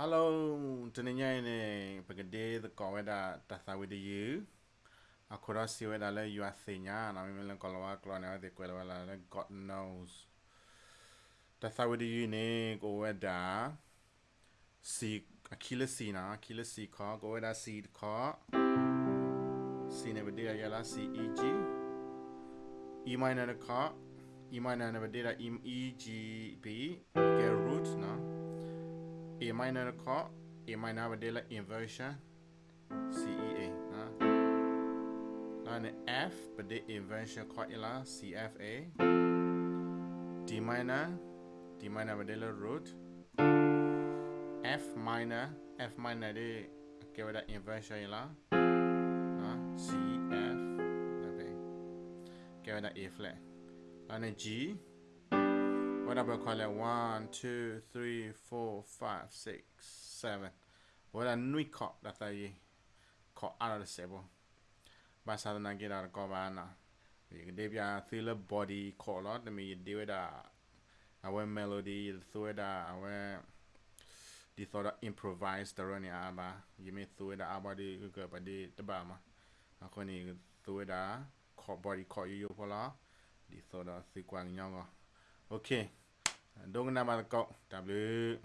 ဟယ်လိုတနေညနေပကဒေးသကောဝဒတသဝဒယူအခုရစီဝဒလည်းယူအစညာနာမမလကလဝကလနာဒီကွယ်ဝလာလည်း God knows တသဝဒယူနေကိုဝဒစီအခိလစီနာအခိလစီခေါကိုဝဒစီခေါစီနေဗဒေရလာစီအီဂျီအီမိုင်နာခေါအီမိုင်နာနေဗဒေရအီအီဂျီဘီဂေရူ A minor တစ်ခေါက် A minor ပဲတက်လိုက် inversion C E A ဟာဒါနဲ့ F ပဲတက် inversion ခေါ် ila C F A D minor D minor ပဲတက်လို့ root F minor F minor တွေကေဝဒ inversion လာနော် C F ဒါပဲကေဝဒ A flat ဒါနဲ့ G What number call it? One, two, three, four, five, six, seven. What a new cop that I caught out of the sable. But I don't get out of Govana. You can give your thriller body call out Let me. Do it. Uh, I went melody, you threw it. Uh, I went. The thought of improvised the running abba. You may throw it. Uh, abba the good, but the Bama. I couldn't throw it. Body call you. You follow. The thought of see one younger. Okey. Dong nama kau. Tak boleh.